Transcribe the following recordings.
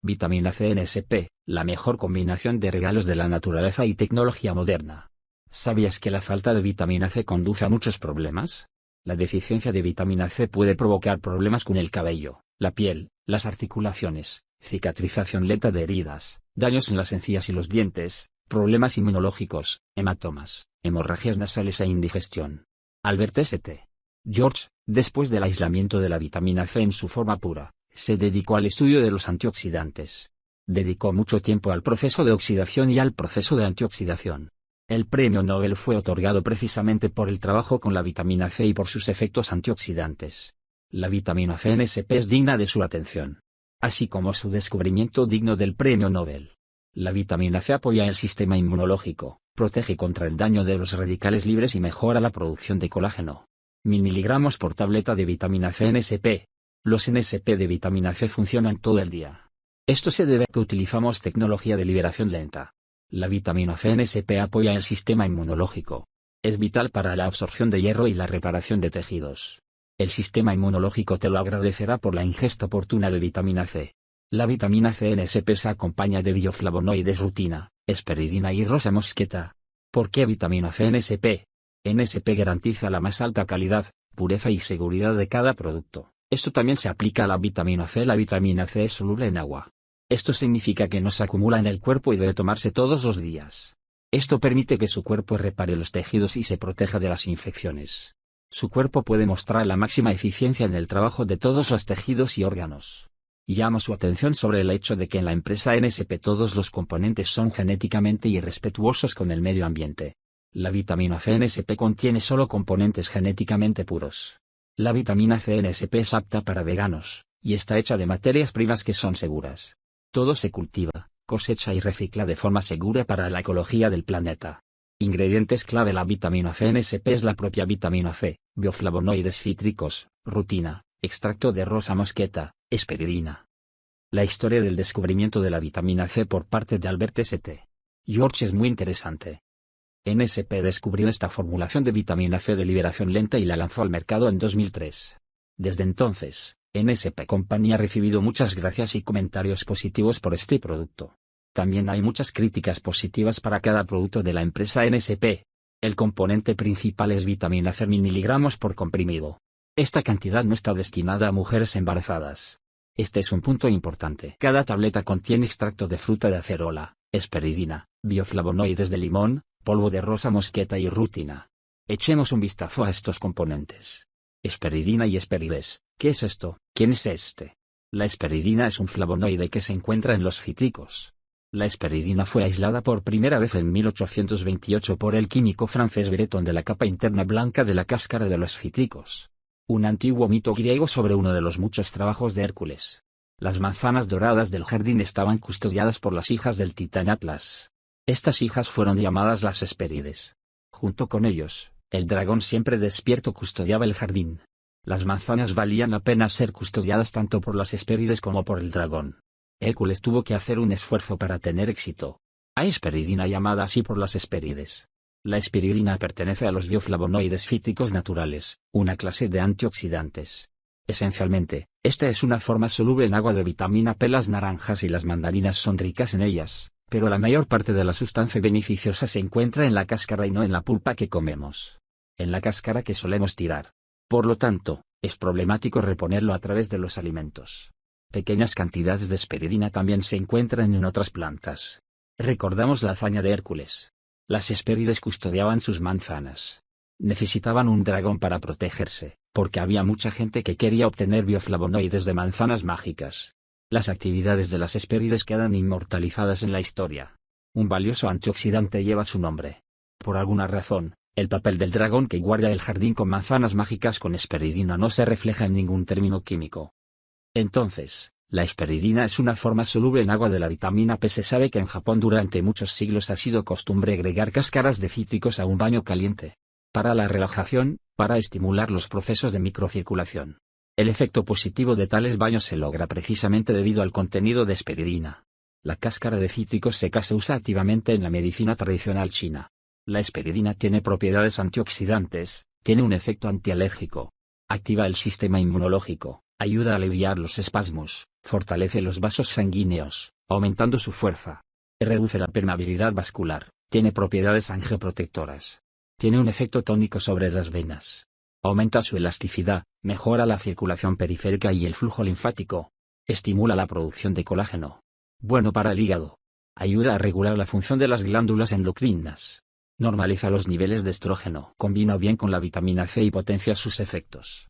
Vitamina C NSP, la mejor combinación de regalos de la naturaleza y tecnología moderna. ¿Sabías que la falta de vitamina C conduce a muchos problemas? La deficiencia de vitamina C puede provocar problemas con el cabello, la piel, las articulaciones, cicatrización lenta de heridas, daños en las encías y los dientes, problemas inmunológicos, hematomas, hemorragias nasales e indigestión. Albert St. George, después del aislamiento de la vitamina C en su forma pura, se dedicó al estudio de los antioxidantes. Dedicó mucho tiempo al proceso de oxidación y al proceso de antioxidación. El premio Nobel fue otorgado precisamente por el trabajo con la vitamina C y por sus efectos antioxidantes. La vitamina C NSP es digna de su atención. Así como su descubrimiento digno del premio Nobel. La vitamina C apoya el sistema inmunológico, protege contra el daño de los radicales libres y mejora la producción de colágeno. Miligramos por tableta de vitamina C NSP. Los NSP de vitamina C funcionan todo el día. Esto se debe a que utilizamos tecnología de liberación lenta. La vitamina C NSP apoya el sistema inmunológico. Es vital para la absorción de hierro y la reparación de tejidos. El sistema inmunológico te lo agradecerá por la ingesta oportuna de vitamina C. La vitamina C NSP se acompaña de bioflavonoides rutina, esperidina y rosa mosqueta. ¿Por qué vitamina C NSP? NSP garantiza la más alta calidad, pureza y seguridad de cada producto. Esto también se aplica a la vitamina C. La vitamina C es soluble en agua. Esto significa que no se acumula en el cuerpo y debe tomarse todos los días. Esto permite que su cuerpo repare los tejidos y se proteja de las infecciones. Su cuerpo puede mostrar la máxima eficiencia en el trabajo de todos los tejidos y órganos. Llama su atención sobre el hecho de que en la empresa NSP todos los componentes son genéticamente irrespetuosos con el medio ambiente. La vitamina C NSP contiene solo componentes genéticamente puros. La vitamina C NSP es apta para veganos, y está hecha de materias primas que son seguras. Todo se cultiva, cosecha y recicla de forma segura para la ecología del planeta. Ingredientes clave La vitamina C NSP es la propia vitamina C, bioflavonoides cítricos, rutina, extracto de rosa mosqueta, esperidina. La historia del descubrimiento de la vitamina C por parte de Albert St. George es muy interesante. NSP descubrió esta formulación de vitamina C de liberación lenta y la lanzó al mercado en 2003. Desde entonces, NSP Company ha recibido muchas gracias y comentarios positivos por este producto. También hay muchas críticas positivas para cada producto de la empresa NSP. El componente principal es vitamina C miligramos por comprimido. Esta cantidad no está destinada a mujeres embarazadas. Este es un punto importante. Cada tableta contiene extracto de fruta de acerola, esperidina, bioflavonoides de limón, polvo de rosa mosqueta y rutina. Echemos un vistazo a estos componentes. Esperidina y esperides, ¿qué es esto? ¿Quién es este? La esperidina es un flavonoide que se encuentra en los cítricos. La esperidina fue aislada por primera vez en 1828 por el químico francés Breton de la capa interna blanca de la cáscara de los cítricos. Un antiguo mito griego sobre uno de los muchos trabajos de Hércules. Las manzanas doradas del jardín estaban custodiadas por las hijas del titán Atlas. Estas hijas fueron llamadas las Hespérides. Junto con ellos, el dragón siempre despierto custodiaba el jardín. Las manzanas valían la pena ser custodiadas tanto por las Hespérides como por el dragón. Hércules tuvo que hacer un esfuerzo para tener éxito. Hay esperidina llamada así por las Hespérides. La esperidina pertenece a los bioflavonoides fíticos naturales, una clase de antioxidantes. Esencialmente, esta es una forma soluble en agua de vitamina P. Las naranjas y las mandarinas son ricas en ellas pero la mayor parte de la sustancia beneficiosa se encuentra en la cáscara y no en la pulpa que comemos. En la cáscara que solemos tirar. Por lo tanto, es problemático reponerlo a través de los alimentos. Pequeñas cantidades de esperidina también se encuentran en otras plantas. Recordamos la hazaña de Hércules. Las Hespérides custodiaban sus manzanas. Necesitaban un dragón para protegerse, porque había mucha gente que quería obtener bioflavonoides de manzanas mágicas. Las actividades de las Hespérides quedan inmortalizadas en la historia. Un valioso antioxidante lleva su nombre. Por alguna razón, el papel del dragón que guarda el jardín con manzanas mágicas con esperidina no se refleja en ningún término químico. Entonces, la esperidina es una forma soluble en agua de la vitamina P. Se sabe que en Japón durante muchos siglos ha sido costumbre agregar cáscaras de cítricos a un baño caliente. Para la relajación, para estimular los procesos de microcirculación. El efecto positivo de tales baños se logra precisamente debido al contenido de esperidina. La cáscara de cítricos seca se usa activamente en la medicina tradicional china. La esperidina tiene propiedades antioxidantes, tiene un efecto antialérgico. Activa el sistema inmunológico, Ayuda a aliviar los espasmos, fortalece los vasos sanguíneos, aumentando su fuerza. Reduce la permeabilidad vascular, tiene propiedades angioprotectoras. Tiene un efecto tónico sobre las venas. Aumenta su elasticidad, mejora la circulación periférica y el flujo linfático. Estimula la producción de colágeno. Bueno para el hígado. Ayuda a regular la función de las glándulas endocrinas. Normaliza los niveles de estrógeno. Combina bien con la vitamina C y potencia sus efectos.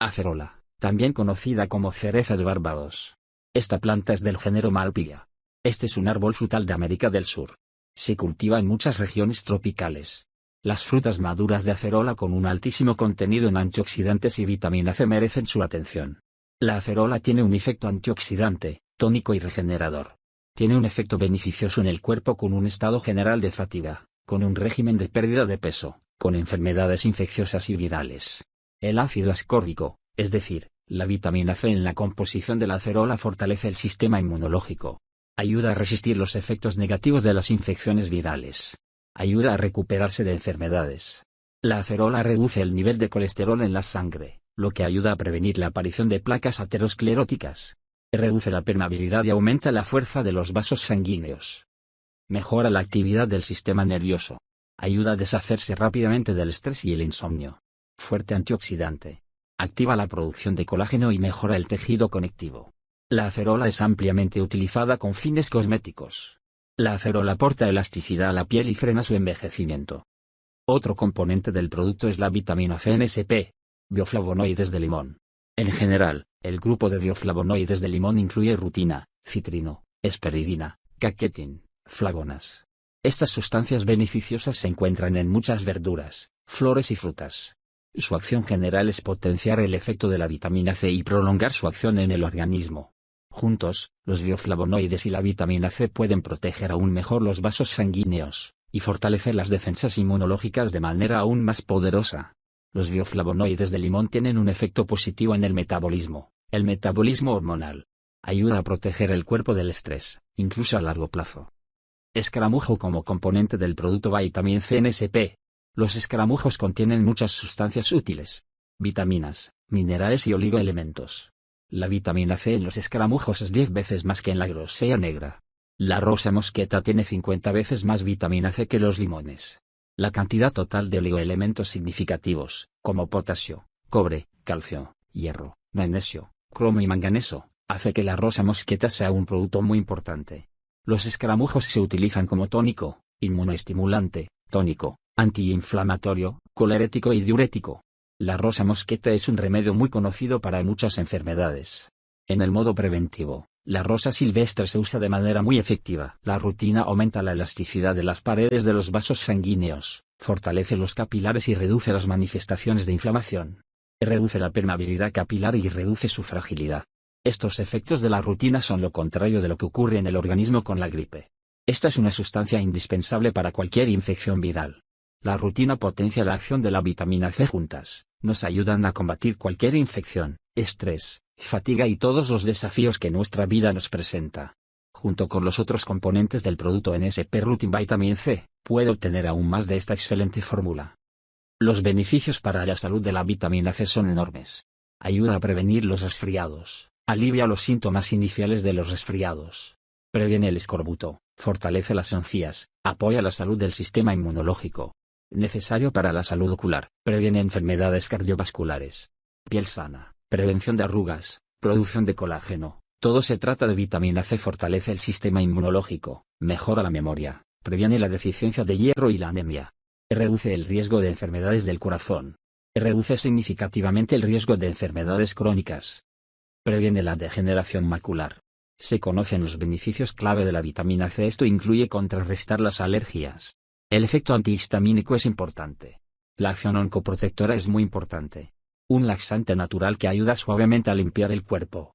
Acerola, también conocida como cereza de Barbados. Esta planta es del género Malpigha. Este es un árbol frutal de América del Sur. Se cultiva en muchas regiones tropicales. Las frutas maduras de acerola con un altísimo contenido en antioxidantes y vitamina C merecen su atención. La acerola tiene un efecto antioxidante, tónico y regenerador. Tiene un efecto beneficioso en el cuerpo con un estado general de fatiga, con un régimen de pérdida de peso, con enfermedades infecciosas y virales. El ácido ascórbico, es decir, la vitamina C en la composición de la acerola fortalece el sistema inmunológico. Ayuda a resistir los efectos negativos de las infecciones virales ayuda a recuperarse de enfermedades. La acerola reduce el nivel de colesterol en la sangre, lo que ayuda a prevenir la aparición de placas ateroscleróticas. Reduce la permeabilidad y aumenta la fuerza de los vasos sanguíneos. Mejora la actividad del sistema nervioso. Ayuda a deshacerse rápidamente del estrés y el insomnio. Fuerte antioxidante. Activa la producción de colágeno y mejora el tejido conectivo. La acerola es ampliamente utilizada con fines cosméticos. La acerola aporta elasticidad a la piel y frena su envejecimiento. Otro componente del producto es la vitamina C NSP, bioflavonoides de limón. En general, el grupo de bioflavonoides de limón incluye rutina, citrino, esperidina, caquetin, flavonas. Estas sustancias beneficiosas se encuentran en muchas verduras, flores y frutas. Su acción general es potenciar el efecto de la vitamina C y prolongar su acción en el organismo. Juntos, los bioflavonoides y la vitamina C pueden proteger aún mejor los vasos sanguíneos, y fortalecer las defensas inmunológicas de manera aún más poderosa. Los bioflavonoides de limón tienen un efecto positivo en el metabolismo, el metabolismo hormonal. Ayuda a proteger el cuerpo del estrés, incluso a largo plazo. Escaramujo como componente del producto vitamina C NSP. Los escaramujos contienen muchas sustancias útiles, vitaminas, minerales y oligoelementos la vitamina C en los escaramujos es 10 veces más que en la grosella negra. La rosa mosqueta tiene 50 veces más vitamina C que los limones. La cantidad total de oligoelementos significativos, como potasio, cobre, calcio, hierro, magnesio, cromo y manganeso, hace que la rosa mosqueta sea un producto muy importante. Los escaramujos se utilizan como tónico, inmunoestimulante, tónico, antiinflamatorio, colerético y diurético. La rosa mosqueta es un remedio muy conocido para muchas enfermedades. En el modo preventivo, la rosa silvestre se usa de manera muy efectiva. La rutina aumenta la elasticidad de las paredes de los vasos sanguíneos, fortalece los capilares y reduce las manifestaciones de inflamación. Reduce la permeabilidad capilar y reduce su fragilidad. Estos efectos de la rutina son lo contrario de lo que ocurre en el organismo con la gripe. Esta es una sustancia indispensable para cualquier infección viral. La rutina potencia la acción de la vitamina C juntas, nos ayudan a combatir cualquier infección, estrés, fatiga y todos los desafíos que nuestra vida nos presenta. Junto con los otros componentes del producto NSP Rutin Vitamin C, puede obtener aún más de esta excelente fórmula. Los beneficios para la salud de la vitamina C son enormes. Ayuda a prevenir los resfriados, alivia los síntomas iniciales de los resfriados, previene el escorbuto, fortalece las encías, apoya la salud del sistema inmunológico, necesario para la salud ocular, previene enfermedades cardiovasculares, piel sana, prevención de arrugas, producción de colágeno, todo se trata de vitamina C fortalece el sistema inmunológico, mejora la memoria, previene la deficiencia de hierro y la anemia, reduce el riesgo de enfermedades del corazón, reduce significativamente el riesgo de enfermedades crónicas, previene la degeneración macular. Se conocen los beneficios clave de la vitamina C. Esto incluye contrarrestar las alergias, el efecto antihistamínico es importante. La acción oncoprotectora es muy importante. Un laxante natural que ayuda suavemente a limpiar el cuerpo.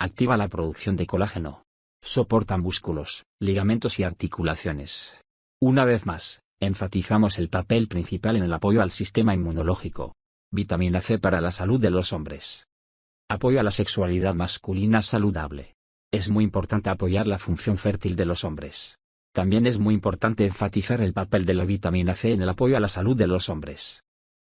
Activa la producción de colágeno. Soporta músculos, ligamentos y articulaciones. Una vez más, enfatizamos el papel principal en el apoyo al sistema inmunológico. Vitamina C para la salud de los hombres. Apoyo a la sexualidad masculina saludable. Es muy importante apoyar la función fértil de los hombres. También es muy importante enfatizar el papel de la vitamina C en el apoyo a la salud de los hombres.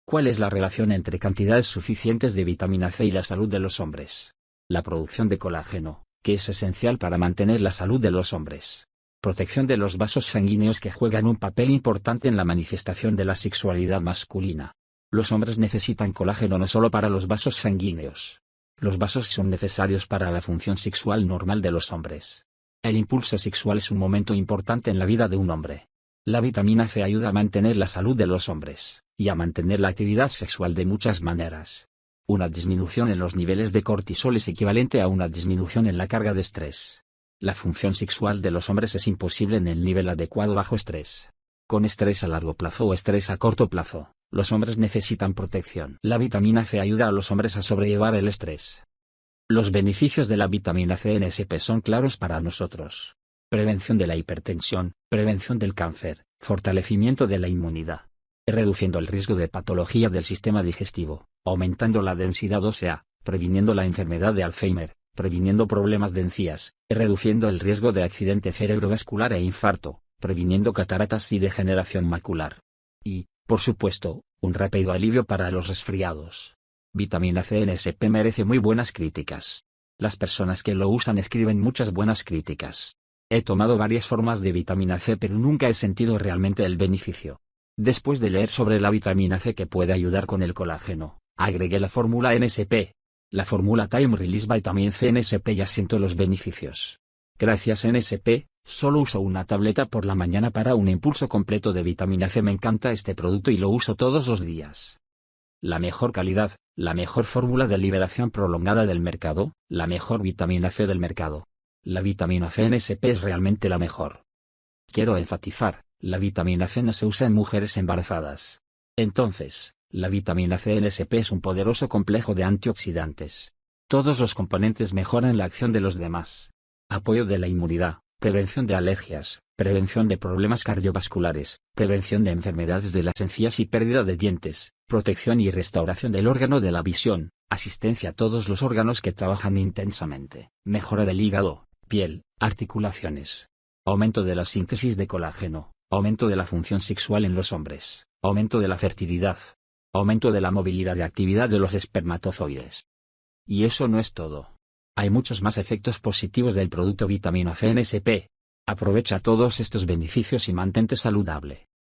¿Cuál es la relación entre cantidades suficientes de vitamina C y la salud de los hombres? La producción de colágeno, que es esencial para mantener la salud de los hombres. Protección de los vasos sanguíneos que juegan un papel importante en la manifestación de la sexualidad masculina. Los hombres necesitan colágeno no solo para los vasos sanguíneos. Los vasos son necesarios para la función sexual normal de los hombres. El impulso sexual es un momento importante en la vida de un hombre. La vitamina C ayuda a mantener la salud de los hombres, y a mantener la actividad sexual de muchas maneras. Una disminución en los niveles de cortisol es equivalente a una disminución en la carga de estrés. La función sexual de los hombres es imposible en el nivel adecuado bajo estrés. Con estrés a largo plazo o estrés a corto plazo, los hombres necesitan protección. La vitamina C ayuda a los hombres a sobrellevar el estrés. Los beneficios de la vitamina C en SP son claros para nosotros. Prevención de la hipertensión, prevención del cáncer, fortalecimiento de la inmunidad. Reduciendo el riesgo de patología del sistema digestivo, aumentando la densidad ósea, previniendo la enfermedad de Alzheimer, previniendo problemas de encías, reduciendo el riesgo de accidente cerebrovascular e infarto, previniendo cataratas y degeneración macular. Y, por supuesto, un rápido alivio para los resfriados. Vitamina C en SP merece muy buenas críticas. Las personas que lo usan escriben muchas buenas críticas. He tomado varias formas de vitamina C pero nunca he sentido realmente el beneficio. Después de leer sobre la vitamina C que puede ayudar con el colágeno, agregué la fórmula NSP, la fórmula Time Release Vitamin C NSP ya siento los beneficios. Gracias NSP, solo uso una tableta por la mañana para un impulso completo de vitamina C. Me encanta este producto y lo uso todos los días. La mejor calidad, la mejor fórmula de liberación prolongada del mercado, la mejor vitamina C del mercado. La vitamina C NSP es realmente la mejor. Quiero enfatizar, la vitamina C no se usa en mujeres embarazadas. Entonces, la vitamina C en SP es un poderoso complejo de antioxidantes. Todos los componentes mejoran la acción de los demás. Apoyo de la inmunidad, prevención de alergias, prevención de problemas cardiovasculares, prevención de enfermedades de las encías y pérdida de dientes, protección y restauración del órgano de la visión, asistencia a todos los órganos que trabajan intensamente, mejora del hígado, piel, articulaciones, aumento de la síntesis de colágeno, aumento de la función sexual en los hombres, aumento de la fertilidad, Aumento de la movilidad de actividad de los espermatozoides. Y eso no es todo. Hay muchos más efectos positivos del producto vitamina C NSP. Aprovecha todos estos beneficios y mantente saludable.